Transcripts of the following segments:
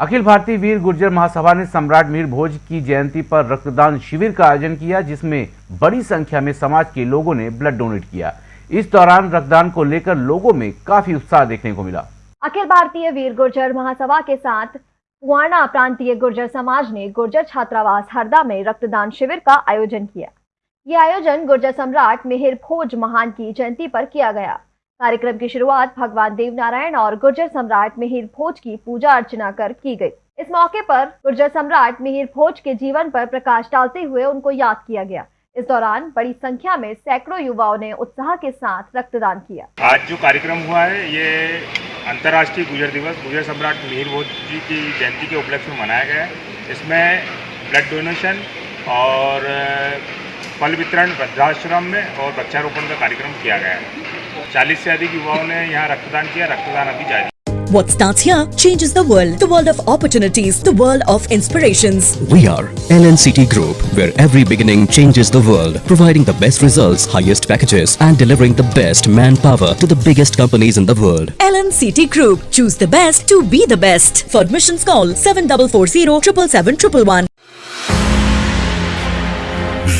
अखिल भारतीय वीर गुर्जर महासभा ने सम्राट मीर भोज की जयंती पर रक्तदान शिविर का आयोजन किया, जिसमें बड़ी संख्या में समाज के लोगों ने ब्लड डोनेट किया। इस दौरान रक्तदान को लेकर लोगों में काफ़ी उत्साह देखने को मिला। अखिल भारतीय वीर गुर्जर महासभा के साथ कुआना प्रांतीय गुर्जर समाज ने गुर्जर छात्रावास हरदा में रक्तदान शिविर का आयोजन किया। ये आयोजन गुर्जर सम्राट मिहिर भोज महान की जयंती पर किया गया। कार्यक्रम की शुरुआत भगवान देव नारायण और गुर्जर सम्राट मिहिर भोज की पूजा अर्चना कर की गई। इस मौके पर गुर्जर सम्राट मिहिर भोज के जीवन पर प्रकाश डालते हुए उनको याद किया गया। इस दौरान बड़ी संख्या में सैकड़ों युवाओं ने उत्साह के साथ रक्तदान किया। आज जो कार्यक्रम हुआ है, ये अंतर्राष्ट्रीय गुजर दिवस गुजर सम्राट मिहिर भोज जी की जयंती के उपलक्ष्य में मनाया गया है। इसमें ब्लड डोनेशन और फल वितरण, वृद्धाश्रम में और वृक्षारोपण का कार्यक्रम किया गया है। चालीस से अधिक युवाओं ने यहाँ रक्तदान किया रक्तदान अभी जारी What starts here changes the world. The world of opportunities. The world of inspirations. We are LNCT Group, where every beginning changes the world, providing the best results, highest packages, and delivering the best manpower to the biggest companies in the world. LNCT Group. Choose the best to be the best. For admissions, call 7440 777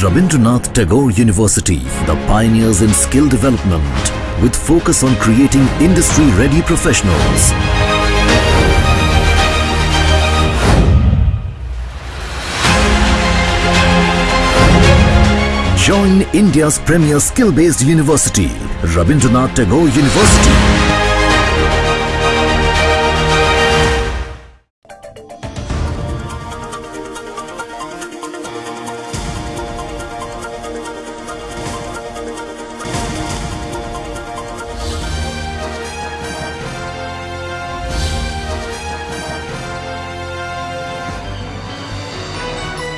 Rabindranath Tagore University, the pioneers in skill development, with focus on creating industry-ready professionals. Join India's premier skill-based university, Rabindranath Tagore University.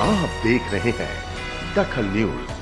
आप देख रहे हैं दखल news.